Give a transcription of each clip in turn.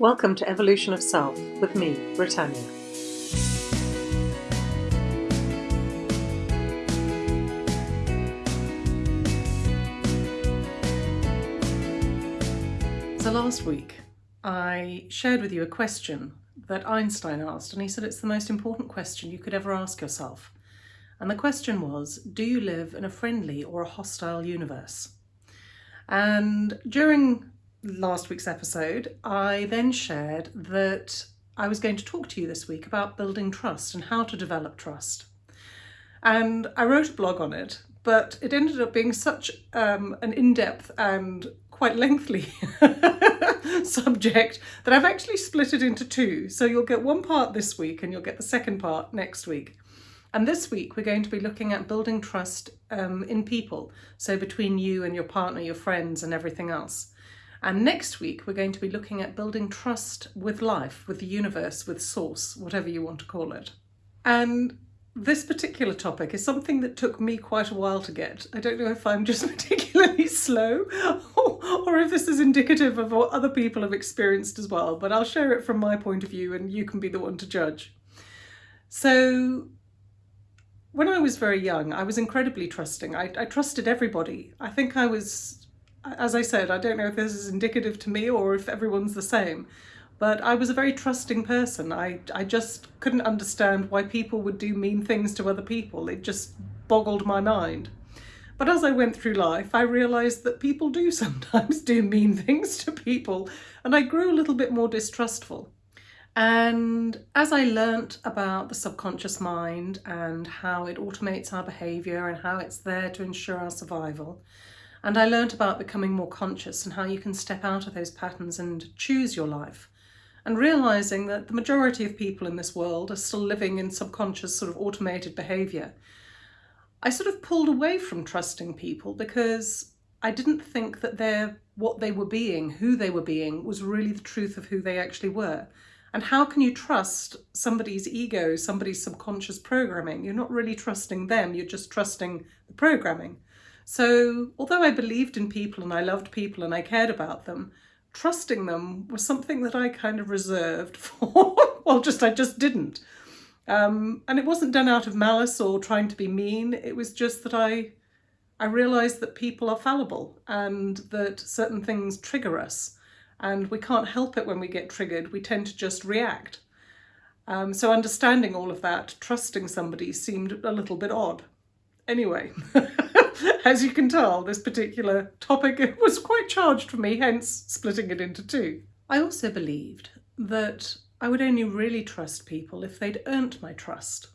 Welcome to Evolution of Self with me, Britannia. So last week I shared with you a question that Einstein asked and he said it's the most important question you could ever ask yourself. And the question was, do you live in a friendly or a hostile universe? And during last week's episode, I then shared that I was going to talk to you this week about building trust and how to develop trust. And I wrote a blog on it, but it ended up being such um, an in-depth and quite lengthy subject that I've actually split it into two. So you'll get one part this week and you'll get the second part next week. And this week we're going to be looking at building trust um, in people. So between you and your partner, your friends and everything else. And next week, we're going to be looking at building trust with life, with the universe, with source, whatever you want to call it. And this particular topic is something that took me quite a while to get. I don't know if I'm just particularly slow or, if this is indicative of what other people have experienced as well, but I'll share it from my point of view and you can be the one to judge. So when I was very young, I was incredibly trusting. I, I trusted everybody. I think I was as I said, I don't know if this is indicative to me or if everyone's the same, but I was a very trusting person. I, I just couldn't understand why people would do mean things to other people. It just boggled my mind. But as I went through life, I realised that people do sometimes do mean things to people, and I grew a little bit more distrustful. And as I learnt about the subconscious mind and how it automates our behaviour and how it's there to ensure our survival, and I learned about becoming more conscious and how you can step out of those patterns and choose your life. And realizing that the majority of people in this world are still living in subconscious sort of automated behavior. I sort of pulled away from trusting people because I didn't think that they're what they were being, who they were being, was really the truth of who they actually were. And how can you trust somebody's ego, somebody's subconscious programming? You're not really trusting them, you're just trusting the programming. So although I believed in people and I loved people and I cared about them, trusting them was something that I kind of reserved for, well, just I just didn't. Um, and it wasn't done out of malice or trying to be mean. It was just that I, I realised that people are fallible and that certain things trigger us and we can't help it when we get triggered. We tend to just react. Um, so understanding all of that, trusting somebody seemed a little bit odd. Anyway. as you can tell, this particular topic was quite charged for me, hence splitting it into two. I also believed that I would only really trust people if they'd earned my trust.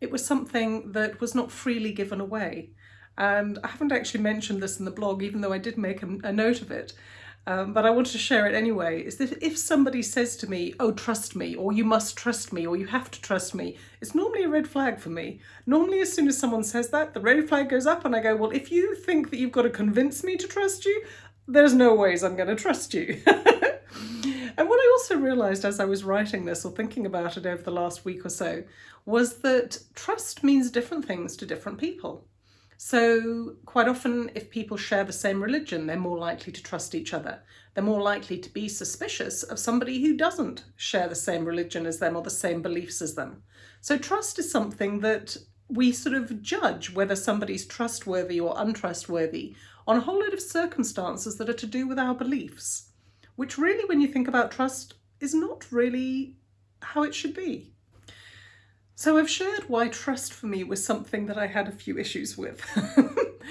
It was something that was not freely given away. And I haven't actually mentioned this in the blog, even though I did make a, a note of it um, but I wanted to share it anyway, is that if somebody says to me, oh, trust me, or you must trust me, or you have to trust me, it's normally a red flag for me. Normally, as soon as someone says that, the red flag goes up and I go, well, if you think that you've got to convince me to trust you, there's no ways I'm going to trust you. and what I also realised as I was writing this or thinking about it over the last week or so was that trust means different things to different people. So quite often if people share the same religion, they're more likely to trust each other. They're more likely to be suspicious of somebody who doesn't share the same religion as them or the same beliefs as them. So trust is something that we sort of judge whether somebody's trustworthy or untrustworthy on a whole lot of circumstances that are to do with our beliefs, which really, when you think about trust, is not really how it should be. So I've shared why trust for me was something that I had a few issues with.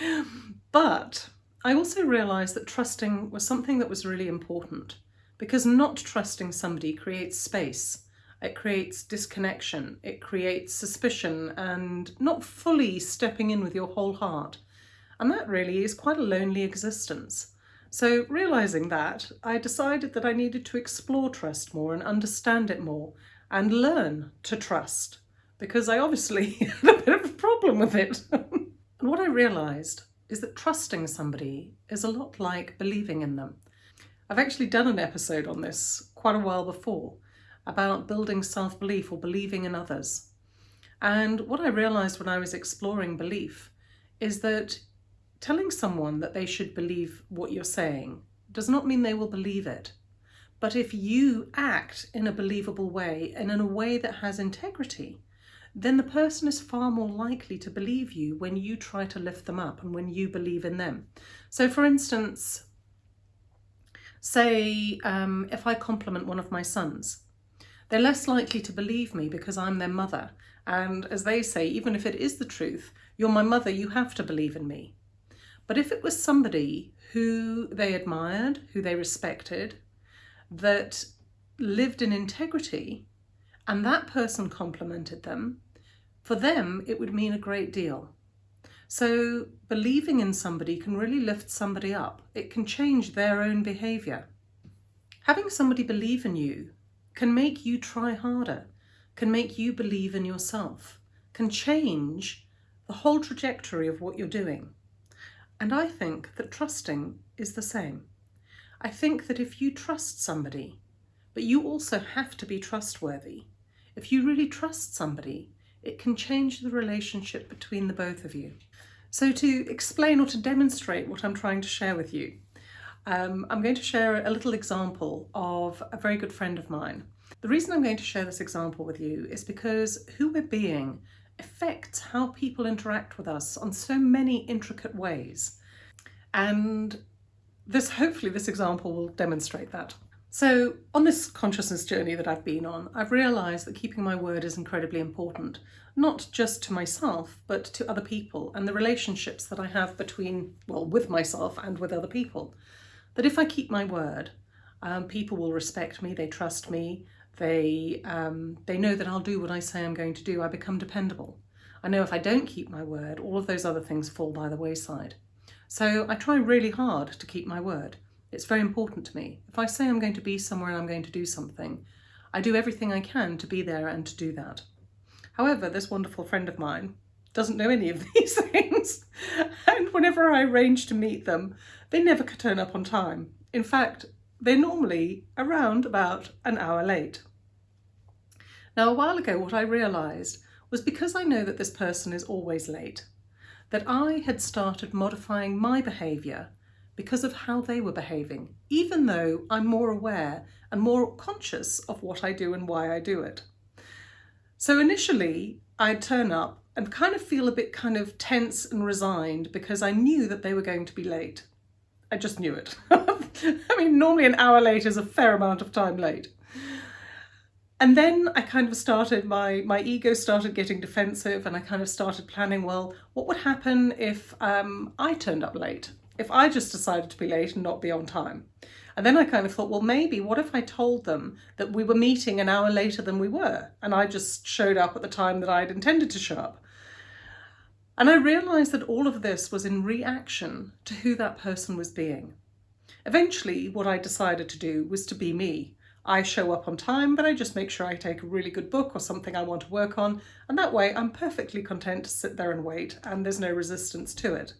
but I also realised that trusting was something that was really important because not trusting somebody creates space. It creates disconnection, it creates suspicion and not fully stepping in with your whole heart. And that really is quite a lonely existence. So realising that, I decided that I needed to explore trust more and understand it more and learn to trust because I obviously had a bit of a problem with it. and what I realised is that trusting somebody is a lot like believing in them. I've actually done an episode on this quite a while before about building self-belief or believing in others. And what I realised when I was exploring belief is that telling someone that they should believe what you're saying does not mean they will believe it. But if you act in a believable way and in a way that has integrity, then the person is far more likely to believe you when you try to lift them up and when you believe in them. So for instance, say um, if I compliment one of my sons, they're less likely to believe me because I'm their mother. And as they say, even if it is the truth, you're my mother, you have to believe in me. But if it was somebody who they admired, who they respected, that lived in integrity, and that person complimented them, for them it would mean a great deal. So believing in somebody can really lift somebody up. It can change their own behaviour. Having somebody believe in you can make you try harder, can make you believe in yourself, can change the whole trajectory of what you're doing. And I think that trusting is the same. I think that if you trust somebody, but you also have to be trustworthy, if you really trust somebody, it can change the relationship between the both of you. So to explain or to demonstrate what I'm trying to share with you, um, I'm going to share a little example of a very good friend of mine. The reason I'm going to share this example with you is because who we're being affects how people interact with us on so many intricate ways. And this hopefully this example will demonstrate that. So on this consciousness journey that I've been on, I've realised that keeping my word is incredibly important, not just to myself, but to other people and the relationships that I have between, well, with myself and with other people. That if I keep my word, um, people will respect me, they trust me, they, um, they know that I'll do what I say I'm going to do, I become dependable. I know if I don't keep my word, all of those other things fall by the wayside. So I try really hard to keep my word. It's very important to me. If I say I'm going to be somewhere and I'm going to do something, I do everything I can to be there and to do that. However, this wonderful friend of mine doesn't know any of these things. and whenever I arrange to meet them, they never turn up on time. In fact, they're normally around about an hour late. Now, a while ago, what I realised was because I know that this person is always late, that I had started modifying my behaviour because of how they were behaving, even though I'm more aware and more conscious of what I do and why I do it. So initially I'd turn up and kind of feel a bit kind of tense and resigned because I knew that they were going to be late. I just knew it. I mean, normally an hour late is a fair amount of time late. And then I kind of started, my, my ego started getting defensive and I kind of started planning, well, what would happen if um, I turned up late? If I just decided to be late and not be on time. And then I kind of thought, well, maybe what if I told them that we were meeting an hour later than we were and I just showed up at the time that I'd intended to show up. And I realised that all of this was in reaction to who that person was being. Eventually, what I decided to do was to be me. I show up on time, but I just make sure I take a really good book or something I want to work on, and that way I'm perfectly content to sit there and wait, and there's no resistance to it.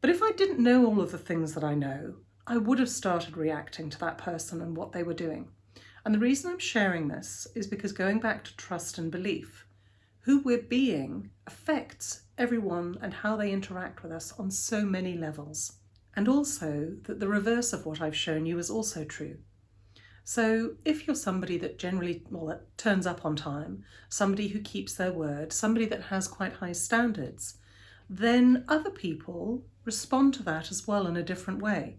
But if I didn't know all of the things that I know, I would have started reacting to that person and what they were doing. And the reason I'm sharing this is because going back to trust and belief, who we're being affects everyone and how they interact with us on so many levels. And also that the reverse of what I've shown you is also true. So if you're somebody that generally, well, that turns up on time, somebody who keeps their word, somebody that has quite high standards, then other people respond to that as well in a different way.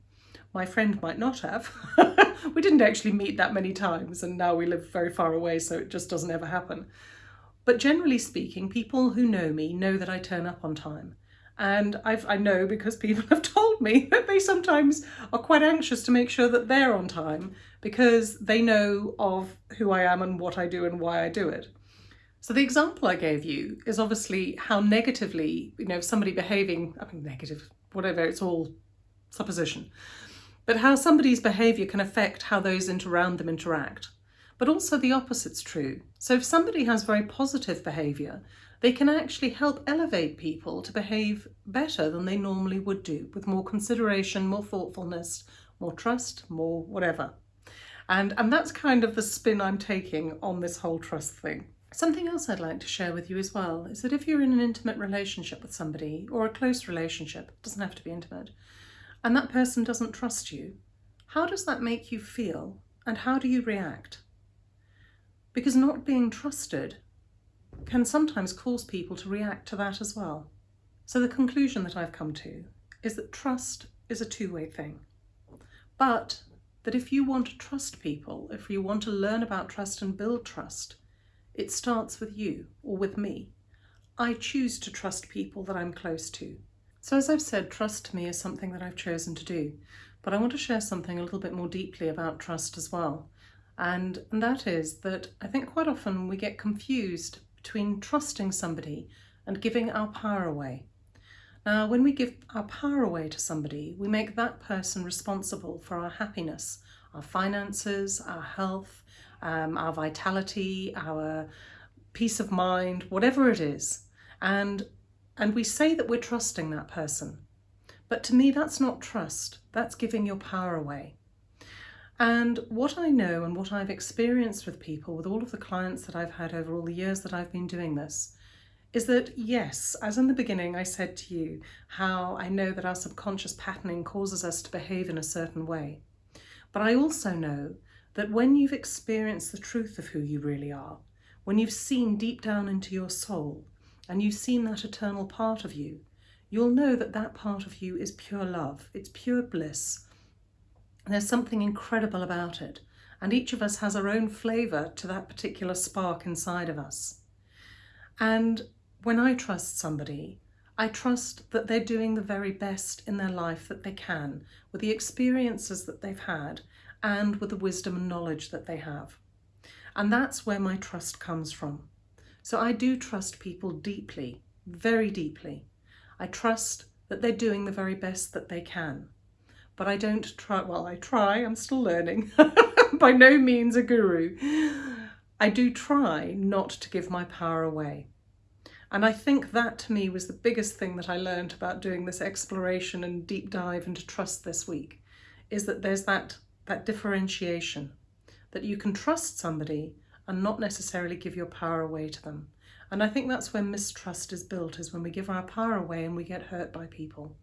My friend might not have. we didn't actually meet that many times and now we live very far away so it just doesn't ever happen. But generally speaking, people who know me know that I turn up on time. And I've, I know because people have told me that they sometimes are quite anxious to make sure that they're on time because they know of who I am and what I do and why I do it. So the example I gave you is obviously how negatively, you know, somebody behaving, I mean negative, whatever, it's all supposition, but how somebody's behaviour can affect how those around them interact. But also the opposite's true. So if somebody has very positive behaviour, they can actually help elevate people to behave better than they normally would do, with more consideration, more thoughtfulness, more trust, more whatever. And, and that's kind of the spin I'm taking on this whole trust thing. Something else I'd like to share with you as well is that if you're in an intimate relationship with somebody or a close relationship, doesn't have to be intimate, and that person doesn't trust you, how does that make you feel And how do you react? Because not being trusted can sometimes cause people to react to that as well. So the conclusion that I've come to is that trust is a two-way thing. But that if you want to trust people, if you want to learn about trust and build trust, it starts with you or with me. I choose to trust people that I'm close to. So as I've said, trust to me is something that I've chosen to do, but I want to share something a little bit more deeply about trust as well. And, and that is that I think quite often we get confused between trusting somebody and giving our power away. Now, when we give our power away to somebody, we make that person responsible for our happiness, our finances, our health, um, our vitality, our peace of mind, whatever it is. And, and we say that we're trusting that person. But to me, that's not trust. That's giving your power away. And what I know and what I've experienced with people, with all of the clients that I've had over all the years that I've been doing this, is that yes, as in the beginning I said to you, how I know that our subconscious patterning causes us to behave in a certain way. But I also know that when you've experienced the truth of who you really are, when you've seen deep down into your soul, and you've seen that eternal part of you, you'll know that that part of you is pure love, it's pure bliss, there's something incredible about it. And each of us has our own flavour to that particular spark inside of us. And when I trust somebody, I trust that they're doing the very best in their life that they can, with the experiences that they've had and with the wisdom and knowledge that they have. And that's where my trust comes from. So I do trust people deeply, very deeply. I trust that they're doing the very best that they can but I don't try, well, I try, I'm still learning, by no means a guru. I do try not to give my power away. And I think that to me was the biggest thing that I learned about doing this exploration and deep dive into trust this week, is that there's that, that differentiation, that you can trust somebody and not necessarily give your power away to them. And I think that's where mistrust is built, is when we give our power away and we get hurt by people.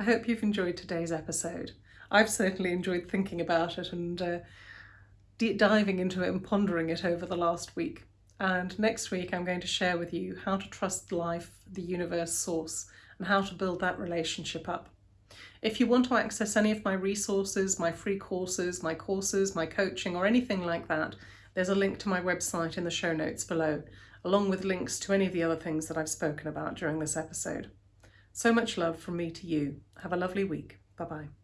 I hope you've enjoyed today's episode. I've certainly enjoyed thinking about it and uh, diving into it and pondering it over the last week. And next week I'm going to share with you how to trust life, the universe, source, and how to build that relationship up. If you want to access any of my resources, my free courses, my courses, my coaching, or anything like that, there's a link to my website in the show notes below, along with links to any of the other things that I've spoken about during this episode. So much love from me to you. Have a lovely week. Bye-bye.